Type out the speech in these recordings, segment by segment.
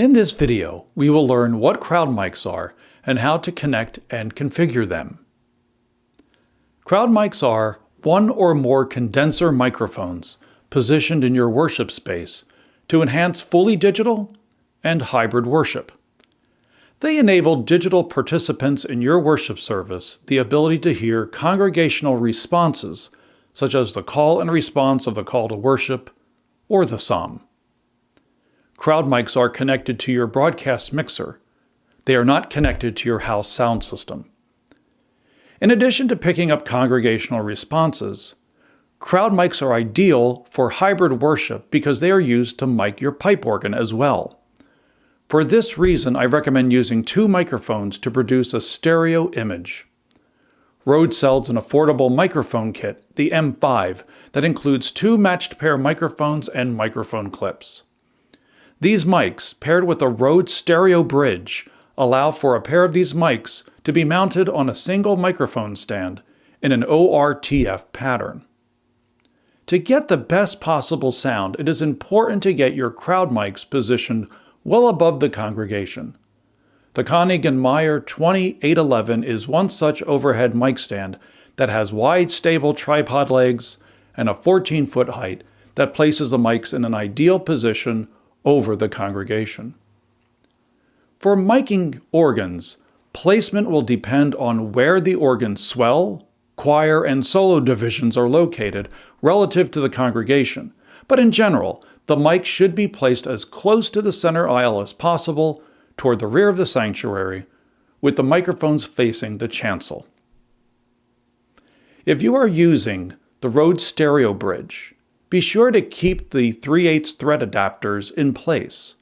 In this video, we will learn what crowd mics are and how to connect and configure them. Crowd mics are one or more condenser microphones positioned in your worship space to enhance fully digital and hybrid worship. They enable digital participants in your worship service the ability to hear congregational responses, such as the call and response of the call to worship or the psalm. Crowd mics are connected to your broadcast mixer. They are not connected to your house sound system. In addition to picking up congregational responses, crowd mics are ideal for hybrid worship because they are used to mic your pipe organ as well. For this reason, I recommend using two microphones to produce a stereo image. Rode sells an affordable microphone kit, the M5, that includes two matched pair microphones and microphone clips. These mics, paired with a Rode stereo bridge, allow for a pair of these mics to be mounted on a single microphone stand in an ORTF pattern. To get the best possible sound, it is important to get your crowd mics positioned well above the congregation. The Konig & Meyer 2811 is one such overhead mic stand that has wide stable tripod legs and a 14-foot height that places the mics in an ideal position over the congregation. For miking organs, placement will depend on where the organ swell, choir, and solo divisions are located relative to the congregation, but in general, the mic should be placed as close to the center aisle as possible toward the rear of the sanctuary, with the microphones facing the chancel. If you are using the Rode Stereo Bridge, be sure to keep the 3 8 thread adapters in place.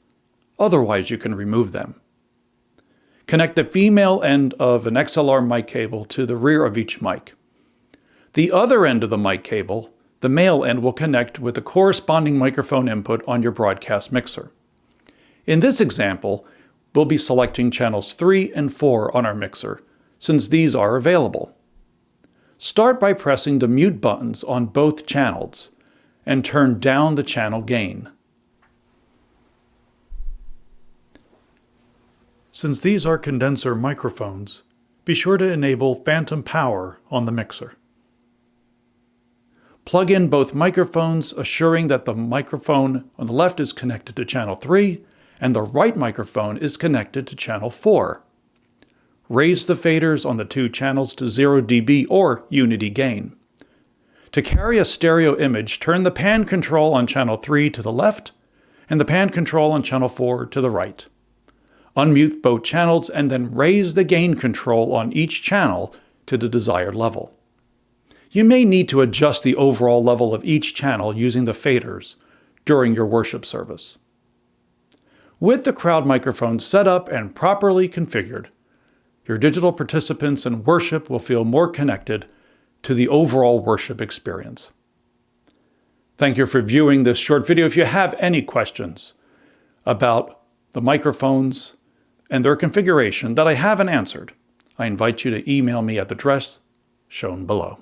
Otherwise, you can remove them. Connect the female end of an XLR mic cable to the rear of each mic. The other end of the mic cable, the male end, will connect with the corresponding microphone input on your broadcast mixer. In this example, we'll be selecting channels 3 and 4 on our mixer, since these are available. Start by pressing the mute buttons on both channels and turn down the channel gain. Since these are condenser microphones, be sure to enable phantom power on the mixer. Plug in both microphones, assuring that the microphone on the left is connected to channel 3 and the right microphone is connected to channel 4. Raise the faders on the two channels to 0 dB or unity gain. To carry a stereo image, turn the pan control on channel 3 to the left and the pan control on channel 4 to the right. Unmute both channels and then raise the gain control on each channel to the desired level. You may need to adjust the overall level of each channel using the faders during your worship service. With the crowd microphone set up and properly configured, your digital participants in worship will feel more connected to the overall worship experience. Thank you for viewing this short video. If you have any questions about the microphones and their configuration that I haven't answered, I invite you to email me at the address shown below.